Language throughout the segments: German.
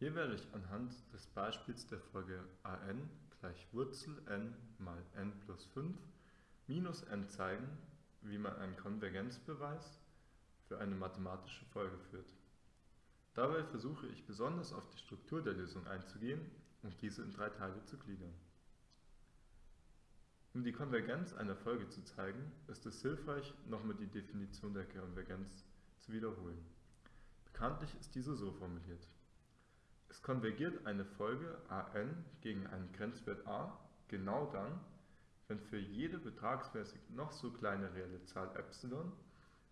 Hier werde ich anhand des Beispiels der Folge an gleich Wurzel n mal n plus 5 minus n zeigen, wie man einen Konvergenzbeweis für eine mathematische Folge führt. Dabei versuche ich besonders auf die Struktur der Lösung einzugehen und diese in drei Teile zu gliedern. Um die Konvergenz einer Folge zu zeigen, ist es hilfreich, nochmal die Definition der Konvergenz zu wiederholen. Bekanntlich ist diese so formuliert. Es konvergiert eine Folge an gegen einen Grenzwert a genau dann, wenn für jede betragsmäßig noch so kleine reelle Zahl epsilon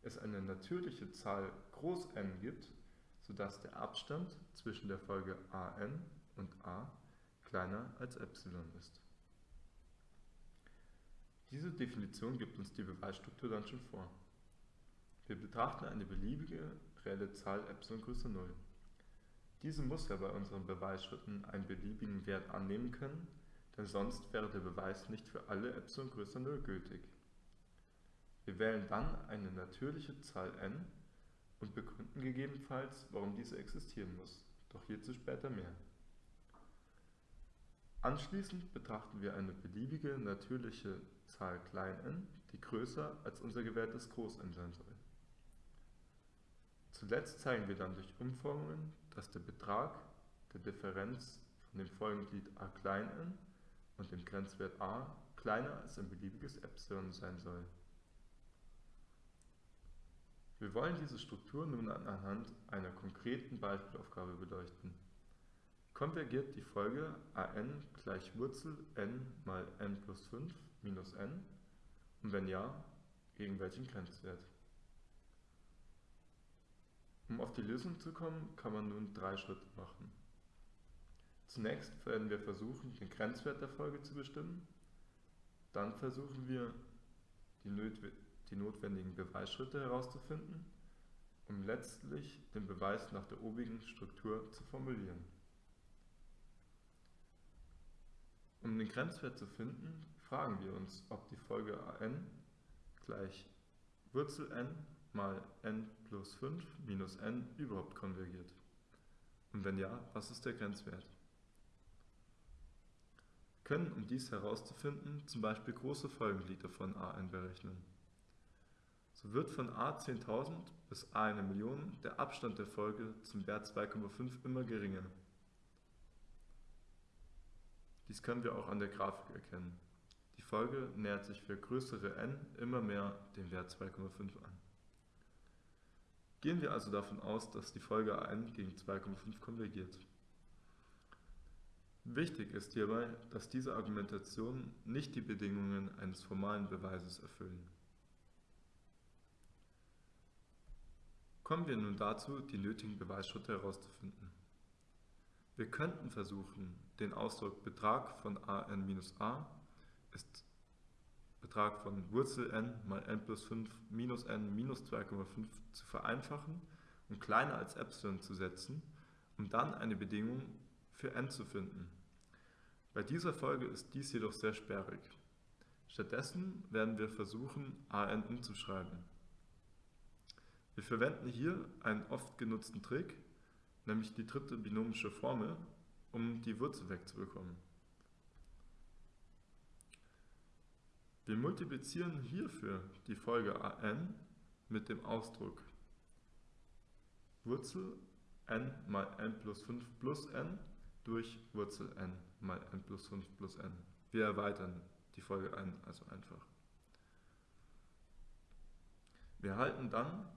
es eine natürliche Zahl groß n gibt, sodass der Abstand zwischen der Folge an und a kleiner als epsilon ist. Diese Definition gibt uns die Beweisstruktur dann schon vor. Wir betrachten eine beliebige reelle Zahl epsilon größer 0. Diese muss ja bei unseren Beweisschritten einen beliebigen Wert annehmen können, denn sonst wäre der Beweis nicht für alle epsilon größer 0 gültig. Wir wählen dann eine natürliche Zahl n und begründen gegebenenfalls, warum diese existieren muss, doch hierzu später mehr. Anschließend betrachten wir eine beliebige natürliche Zahl n, die größer als unser gewähltes n sein soll. Zuletzt zeigen wir dann durch Umformungen, dass der Betrag der Differenz von dem Folgenglied a n und dem Grenzwert a kleiner als ein beliebiges Epsilon sein soll. Wir wollen diese Struktur nun anhand einer konkreten Beispielaufgabe beleuchten. Konvergiert die Folge an gleich Wurzel n mal n plus 5 minus n und wenn ja, gegen welchen Grenzwert? Um auf die Lösung zu kommen, kann man nun drei Schritte machen. Zunächst werden wir versuchen, den Grenzwert der Folge zu bestimmen. Dann versuchen wir, die notwendigen Beweisschritte herauszufinden, um letztlich den Beweis nach der obigen Struktur zu formulieren. Um den Grenzwert zu finden, fragen wir uns, ob die Folge an gleich Wurzel n mal n plus 5 minus n überhaupt konvergiert? Und wenn ja, was ist der Grenzwert? Wir können, um dies herauszufinden, zum Beispiel große Folgenglieder von a_n berechnen. So wird von a 10.000 bis a eine Million der Abstand der Folge zum Wert 2,5 immer geringer. Dies können wir auch an der Grafik erkennen. Die Folge nähert sich für größere n immer mehr dem Wert 2,5 an. Gehen wir also davon aus, dass die Folge an gegen 2,5 konvergiert. Wichtig ist hierbei, dass diese Argumentationen nicht die Bedingungen eines formalen Beweises erfüllen. Kommen wir nun dazu, die nötigen Beweisschritte herauszufinden. Wir könnten versuchen, den Ausdruck Betrag von an minus a ist Betrag von Wurzel n mal n plus 5 minus n minus 2,5 zu vereinfachen und kleiner als Epsilon zu setzen, um dann eine Bedingung für n zu finden. Bei dieser Folge ist dies jedoch sehr sperrig. Stattdessen werden wir versuchen, an umzuschreiben. Wir verwenden hier einen oft genutzten Trick, nämlich die dritte binomische Formel, um die Wurzel wegzubekommen. Wir multiplizieren hierfür die Folge an mit dem Ausdruck Wurzel n mal n plus 5 plus n durch Wurzel n mal n plus 5 plus n. Wir erweitern die Folge n also einfach. Wir erhalten dann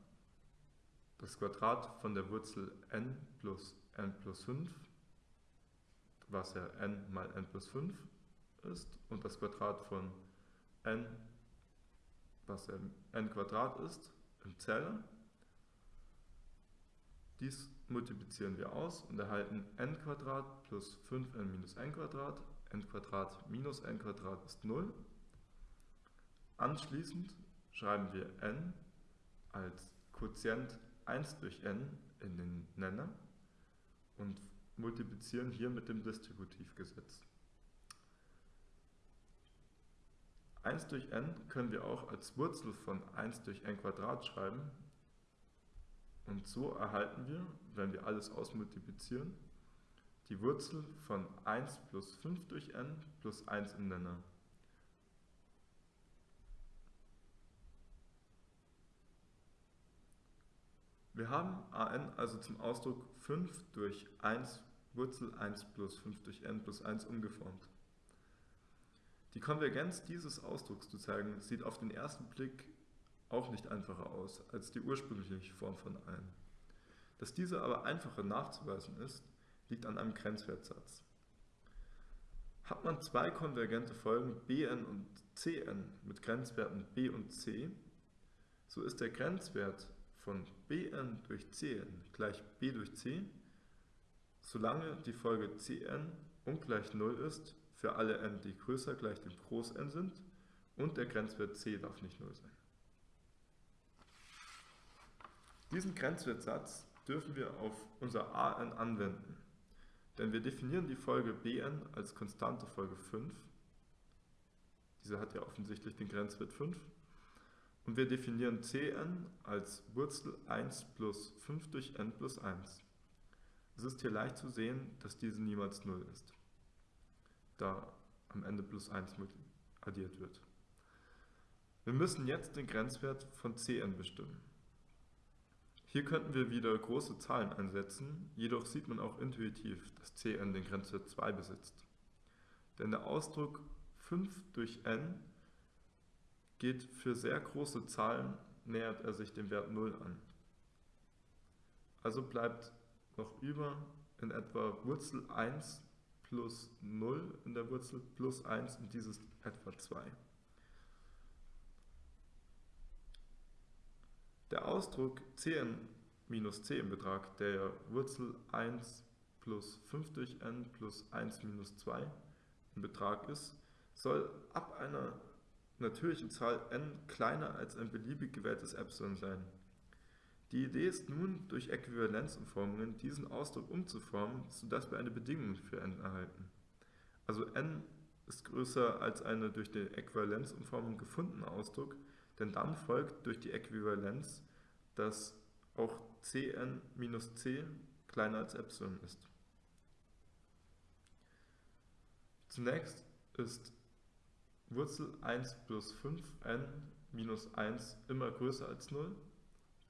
das Quadrat von der Wurzel n plus n plus 5, was ja n mal n plus 5 ist, und das Quadrat von n, was n Quadrat ist, im Zähler. Dies multiplizieren wir aus und erhalten n Quadrat plus 5n minus n Quadrat. n Quadrat minus n Quadrat ist 0. Anschließend schreiben wir n als Quotient 1 durch n in den Nenner und multiplizieren hier mit dem Distributivgesetz. 1 durch n können wir auch als Wurzel von 1 durch n Quadrat schreiben. Und so erhalten wir, wenn wir alles ausmultiplizieren, die Wurzel von 1 plus 5 durch n plus 1 im Nenner. Wir haben an also zum Ausdruck 5 durch 1 Wurzel 1 plus 5 durch n plus 1 umgeformt. Die Konvergenz dieses Ausdrucks zu zeigen, sieht auf den ersten Blick auch nicht einfacher aus als die ursprüngliche Form von n. Dass diese aber einfacher nachzuweisen ist, liegt an einem Grenzwertsatz. Hat man zwei konvergente Folgen bn und cn mit Grenzwerten b und c, so ist der Grenzwert von bn durch cn gleich b durch c, solange die Folge cn ungleich 0 ist für alle n, die größer gleich dem Groß n sind und der Grenzwert c darf nicht 0 sein. Diesen Grenzwertsatz dürfen wir auf unser an anwenden, denn wir definieren die Folge bn als konstante Folge 5. Diese hat ja offensichtlich den Grenzwert 5 und wir definieren Cn als Wurzel 1 plus 5 durch n plus 1. Es ist hier leicht zu sehen, dass diese niemals 0 ist, da am Ende plus 1 addiert wird. Wir müssen jetzt den Grenzwert von Cn bestimmen. Hier könnten wir wieder große Zahlen einsetzen, jedoch sieht man auch intuitiv, dass Cn den Grenzwert 2 besitzt. Denn der Ausdruck 5 durch n geht für sehr große Zahlen, nähert er sich dem Wert 0 an. Also bleibt noch über in etwa Wurzel 1 plus 0 in der Wurzel plus 1 und dieses etwa 2. Der Ausdruck cn minus c im Betrag, der Wurzel 1 plus 5 durch n plus 1 minus 2 im Betrag ist, soll ab einer natürlichen Zahl n kleiner als ein beliebig gewähltes Epsilon sein. Die Idee ist nun, durch Äquivalenzumformungen diesen Ausdruck umzuformen, sodass wir eine Bedingung für n erhalten. Also n ist größer als eine durch die Äquivalenzumformung gefundene Ausdruck, denn dann folgt durch die Äquivalenz, dass auch cn minus c kleiner als Epsilon ist. Zunächst ist Wurzel 1 plus 5n minus 1 immer größer als 0,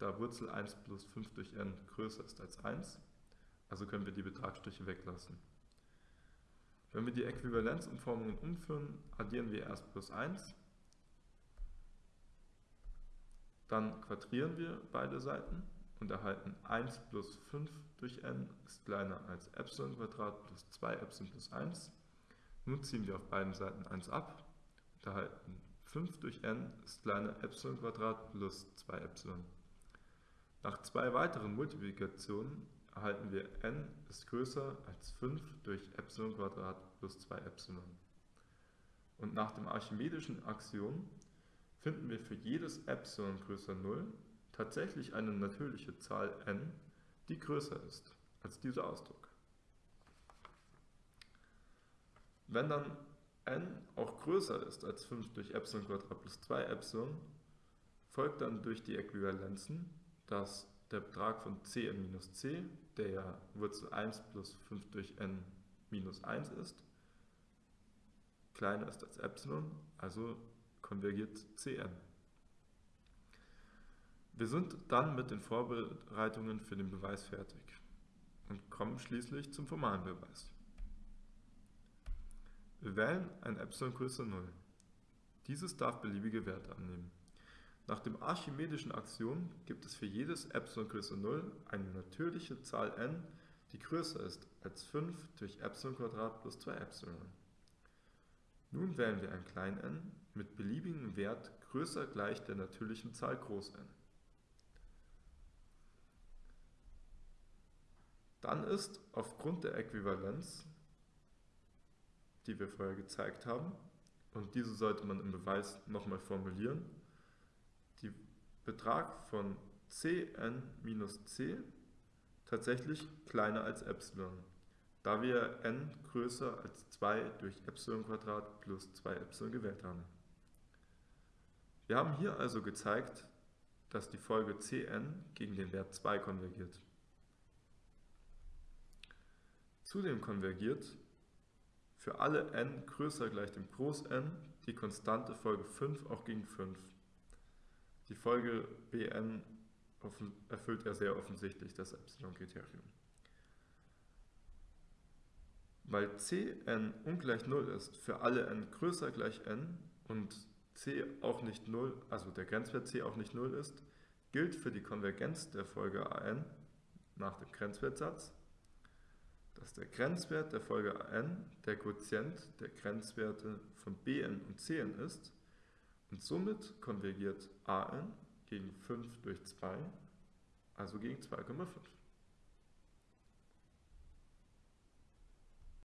da Wurzel 1 plus 5 durch n größer ist als 1, also können wir die Betragsstriche weglassen. Wenn wir die Äquivalenzumformungen umführen, addieren wir erst plus 1, dann quadrieren wir beide Seiten und erhalten 1 plus 5 durch n ist kleiner als Epsilon plus 2 Epsilon plus 1. Nun ziehen wir auf beiden Seiten 1 ab erhalten 5 durch n ist kleiner Epsilon plus 2 Epsilon. Nach zwei weiteren Multiplikationen erhalten wir n ist größer als 5 durch Epsilon plus 2 Epsilon. Und nach dem archimedischen Axiom finden wir für jedes Epsilon größer 0 tatsächlich eine natürliche Zahl n, die größer ist als dieser Ausdruck. Wenn dann n auch größer ist als 5 durch Epsilon plus 2 Epsilon, folgt dann durch die Äquivalenzen, dass der Betrag von cn minus c, der ja Wurzel 1 plus 5 durch n minus 1 ist, kleiner ist als Epsilon, also konvergiert cn. Wir sind dann mit den Vorbereitungen für den Beweis fertig und kommen schließlich zum formalen Beweis. Wir wählen ein Epsilon größer 0. Dieses darf beliebige Werte annehmen. Nach dem archimedischen Axiom gibt es für jedes Epsilon größer 0 eine natürliche Zahl n, die größer ist als 5 durch Epsilon plus 2 Epsilon. Nun wählen wir ein klein n mit beliebigem Wert größer gleich der natürlichen Zahl groß n. Dann ist aufgrund der Äquivalenz die wir vorher gezeigt haben. Und diese sollte man im Beweis nochmal formulieren. Betrag von cn minus c tatsächlich kleiner als Epsilon, da wir n größer als 2 durch Epsilon plus 2 Epsilon gewählt haben. Wir haben hier also gezeigt, dass die Folge cn gegen den Wert 2 konvergiert. Zudem konvergiert für alle n größer gleich dem Groß n die konstante Folge 5 auch gegen 5. Die Folge Bn erfüllt ja sehr offensichtlich das Epsilon-Kriterium. Weil Cn ungleich 0 ist für alle n größer gleich n und c auch nicht 0, also der Grenzwert c auch nicht 0 ist, gilt für die Konvergenz der Folge an nach dem Grenzwertsatz, dass der Grenzwert der Folge an der Quotient der Grenzwerte von bn und cn ist und somit konvergiert an gegen 5 durch 2, also gegen 2,5.